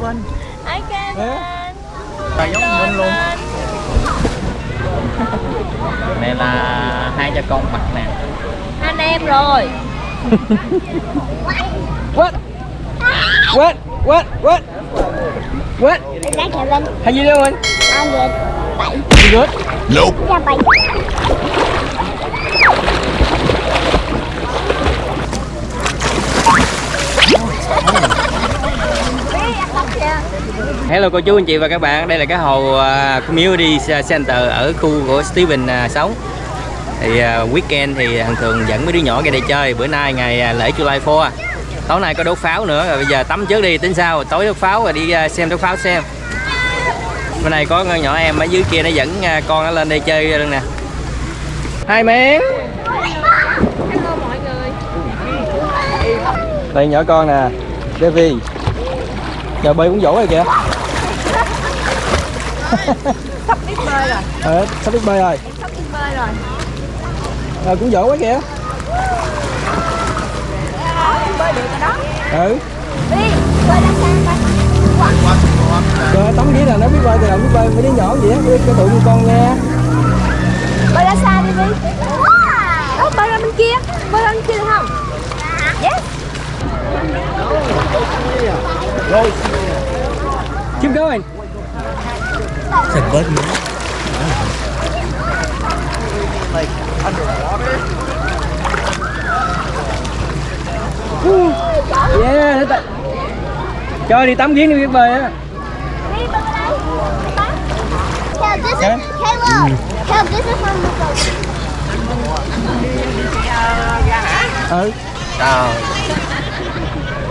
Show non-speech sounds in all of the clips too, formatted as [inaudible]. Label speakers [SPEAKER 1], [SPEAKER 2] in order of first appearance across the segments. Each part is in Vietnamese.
[SPEAKER 1] Kevin
[SPEAKER 2] Hi Kevin
[SPEAKER 1] Là giống mình luôn Này là hai cha con mặt nè
[SPEAKER 2] Anh em rồi
[SPEAKER 3] What? What? What? What? What? How you doing?
[SPEAKER 4] I'm good. Bye.
[SPEAKER 3] You good?
[SPEAKER 4] Yeah, bye.
[SPEAKER 3] Hello cô chú anh chị và các bạn, đây là cái hồ uh, Community Center ở khu của Steven uh, sống Thì uh, weekend thì thường thường dẫn mấy đứa nhỏ ra đây chơi, bữa nay ngày lễ July 4 Tối nay có đốt pháo nữa, rồi bây giờ tắm trước đi. Tính sao, tối đốt pháo rồi đi xem đốt pháo xem. Bữa nay có con nhỏ em ở dưới kia nó dẫn con nó lên đây chơi luôn nè. Hai miếng
[SPEAKER 2] Hello mọi người.
[SPEAKER 3] Đây nhỏ con nè, Devi Giờ bơi cũng dỗ rồi kìa
[SPEAKER 2] Sắp biết bơi rồi.
[SPEAKER 3] Ờ, sắp biết bơi rồi.
[SPEAKER 2] Sắp biết bơi rồi.
[SPEAKER 3] Ờ, cũng dỗ quá kìa.
[SPEAKER 2] Bơi được rồi đó.
[SPEAKER 3] Ừ.
[SPEAKER 4] Đi, bơi ra sang bye.
[SPEAKER 3] Trời tấm ghế là nó biết bơi từ đầu biết bơi. Mấy đứa nhỏ vậy á, cái tụi con nghe.
[SPEAKER 2] Bơi ra xa đi đi Đó bơi ra bên kia. Bơi ra bên kia được không? Yes.
[SPEAKER 3] Keep going Yeah, thế ta- Cho đi tắm giếng đi biết bơi á.
[SPEAKER 4] Kel, this
[SPEAKER 3] Okay.
[SPEAKER 4] is Caleb. Kel, this is from the
[SPEAKER 3] Ừ Trời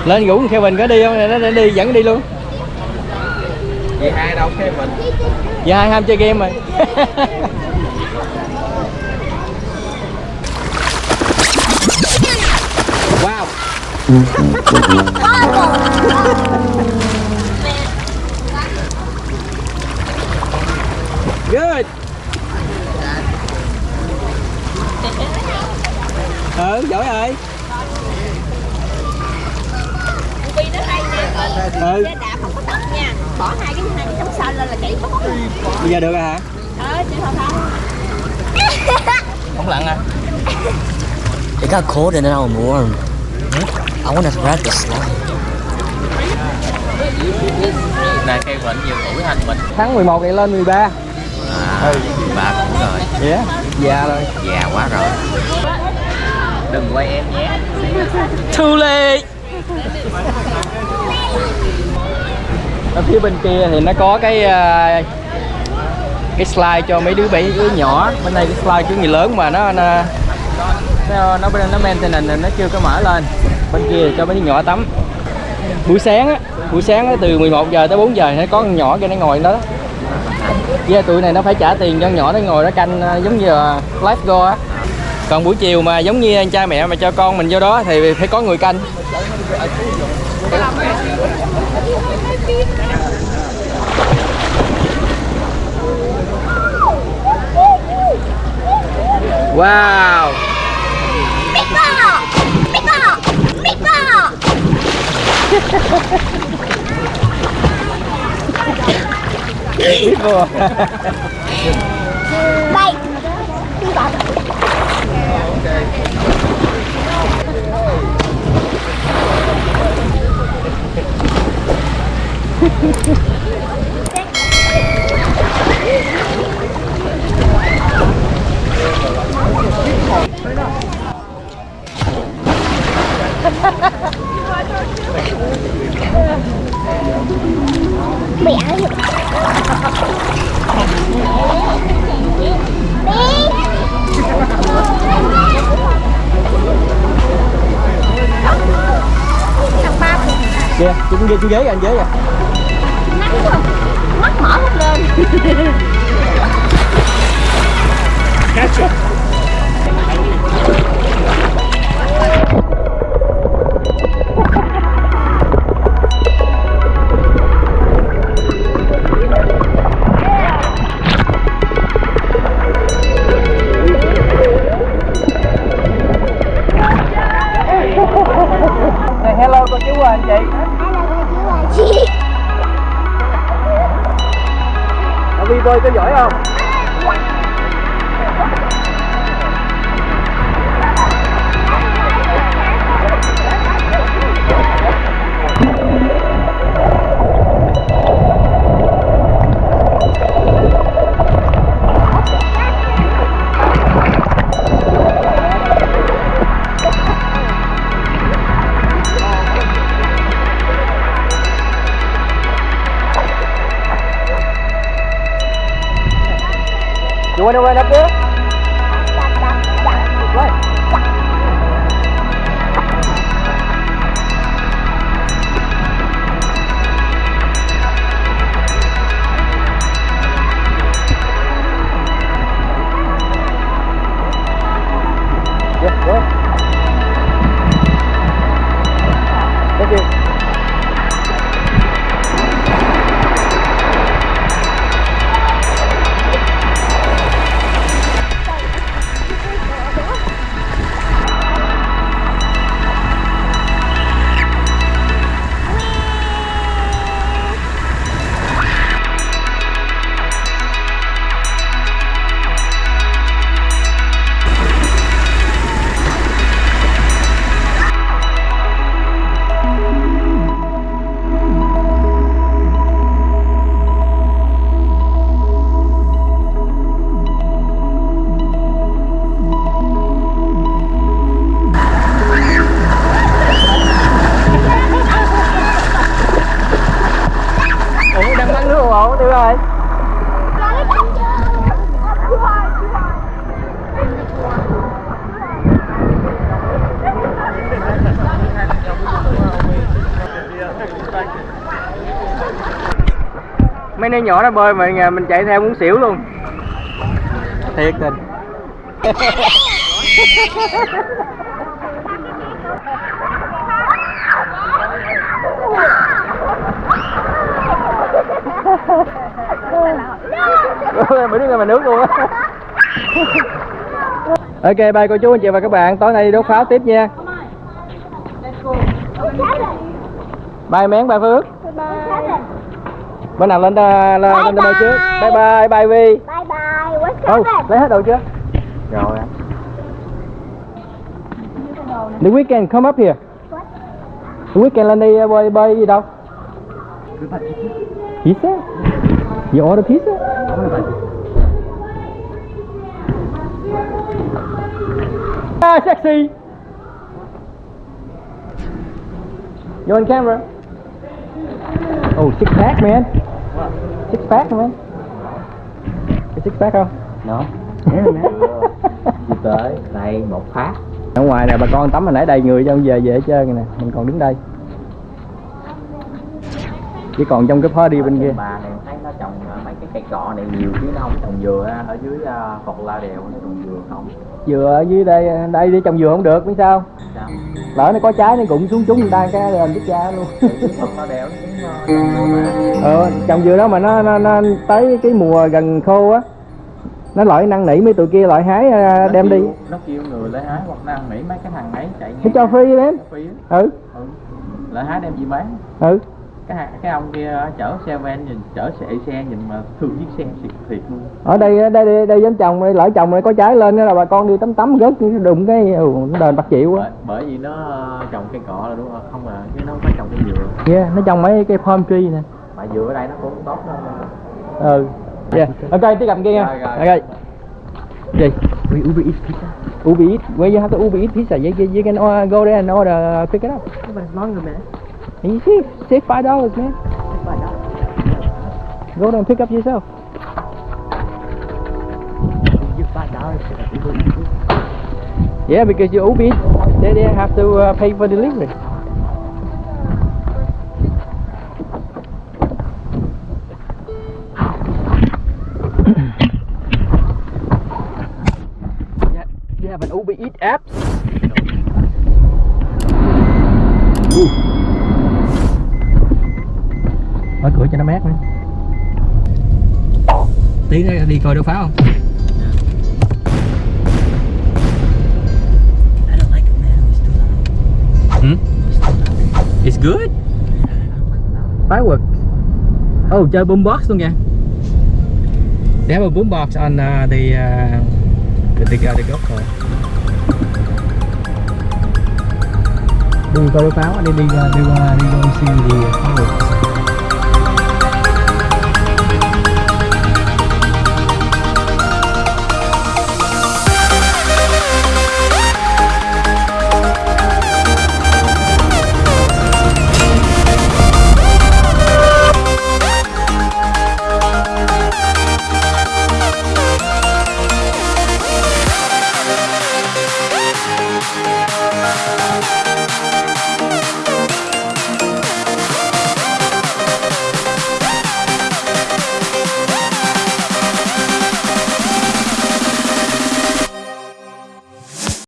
[SPEAKER 3] Lên rủ Kevin có đi không? Nó nó đi dẫn đi luôn
[SPEAKER 1] Chị hai đâu Kevin
[SPEAKER 3] Dạ hai ham chơi game rồi. [laughs] Wow Good Ừ, giỏi rồi
[SPEAKER 2] Vì nó hay nè
[SPEAKER 3] Ừ,
[SPEAKER 2] Xe đạp không có tóc nha Bỏ hai cái hai cái chống xanh lên là chạy bốc
[SPEAKER 3] bây giờ được rồi hả?
[SPEAKER 2] Ờ, chị
[SPEAKER 3] Không lặn à?
[SPEAKER 5] It got cold and then I was warm. I want to grab the slide.
[SPEAKER 1] Này Kevin nhiều tuổi hành mình
[SPEAKER 3] Tháng 11 này lên 13
[SPEAKER 1] À
[SPEAKER 3] Ừ.
[SPEAKER 1] Bà cũng rồi
[SPEAKER 3] Yeah, già rồi
[SPEAKER 1] Già quá rồi Đừng quay em nhé
[SPEAKER 3] Too late Ở phía bên kia thì nó có cái à, cái slide cho mấy đứa bé đứa nhỏ. Bên đây cái slide của người lớn mà nó nó nó nó, nó maintenance nó chưa có mở lên. Bên kia cho mấy đứa nhỏ tắm. Buổi sáng á buổi sáng á, từ 11 giờ tới 4 giờ nó có con nhỏ kia nó ngồi đó. Yeah, tụi này nó phải trả tiền cho con nhỏ nó ngồi nó canh à, giống như là lifeguard á. Còn buổi chiều mà giống như anh cha mẹ mà cho con mình vô đó thì phải có người canh. Wow. Biết vô
[SPEAKER 4] Bye. Bị áo gì?
[SPEAKER 3] Chú ghế chú ghế kìa, anh ghế kìa
[SPEAKER 2] Mắt mở hết lên
[SPEAKER 3] bơi có giỏi không? Rồi. Mấy đứa nhỏ nó bơi mà nhà mình chạy theo muốn xỉu luôn. Thiệt tình [laughs] mấy đứa mà nước luôn á. [laughs] Ok bye cô chú anh chị và các bạn. Tối nay đi đốt pháo tiếp nha. Bye mén bye phước. Bữa nào lên lên lên, lên bơi trước? bye. Bye bye vi.
[SPEAKER 4] Bye bye. What's
[SPEAKER 3] oh, lấy hết đồ chưa? Rồi. The weekend come up here. The weekend lên đi uh, bơi bơi gì đâu? Pizza? You order pizza? Ah, sexy! You on camera? Oh, six pack, man. Six pack, man. Cái six pack không?
[SPEAKER 1] Nó [laughs] Đi tới đây một phát
[SPEAKER 3] Ở ngoài nè bà con tắm hồi nãy đầy người cho về về hết trơn rồi nè Mình còn đứng đây Chỉ còn trong cái party bên kia
[SPEAKER 1] Trồng ờ, mấy cái cây cọ này nhiều chứ nó không trồng dừa ở dưới ờ, cột la đèo nó trồng dừa không?
[SPEAKER 3] Dừa ở dưới đây Đây đi trồng dừa không được biết sao?
[SPEAKER 1] Sao?
[SPEAKER 3] Lỡ nó có trái nó cũng xuống trúng người ta cái lên biết cha luôn.
[SPEAKER 1] Cột la đèo ờ, trồng dừa mà.
[SPEAKER 3] Ờ trồng dừa đó mà nó, nó, nó tới cái mùa gần khô á Nó loại năn nỉ mấy tụi kia loại hái
[SPEAKER 1] Nó
[SPEAKER 3] đem đi.
[SPEAKER 1] kêu- nó kêu người lấy hái hoặc năng nỉ mấy cái thằng ấy chạy ngang
[SPEAKER 3] cho free đấy. Ừ.
[SPEAKER 1] Ừ. lấy hái đem gì bán?
[SPEAKER 3] Ừ
[SPEAKER 1] cái cái ông kia chở xe van nhìn chở xe xe nhìn mà thương chiếc xe thiệt thiệt luôn.
[SPEAKER 3] Ở đây đây đây, đây giống trồng lỡ trồng này có trái lên đó là bà con đi tắm tắm rớt đụng cái ừ, đền bạc chịu quá.
[SPEAKER 1] Bởi, bởi vì nó ờ, trồng cây cọ là đúng không? Không là chứ nó không phải trồng cây dừa.
[SPEAKER 3] Yeah nó trồng mấy cái palm tree nè.
[SPEAKER 1] Mà dừa ở đây nó cũng tốt đâu
[SPEAKER 3] ừ. Yeah ok tiếp cận kia nha.
[SPEAKER 1] Rồi, rồi.
[SPEAKER 3] ok. Gì? Uber Eats pizza. Uber Eats? Where you have the Uber Eats pizza you, you, you can uh, go there and order pick it up.
[SPEAKER 5] But it's longer, man.
[SPEAKER 3] And you see, save five dollars man. Go there and pick up yourself.
[SPEAKER 5] You five dollars
[SPEAKER 3] yeah because you Uber Eats they, they have to uh, pay for delivery. [coughs] You have an Uber Eats app? Tí nữa đi coi đốt pháo không?
[SPEAKER 5] I don't like it, man. It's too loud.
[SPEAKER 3] Hmm?
[SPEAKER 5] It's
[SPEAKER 3] good. Fireworks. Oh, chơi boombox luôn kìa. They have a boombox on uh, the, uh, the, the, the golf course. Đi coi pháo, đi đi đi qua đi qua đi see the fireworks.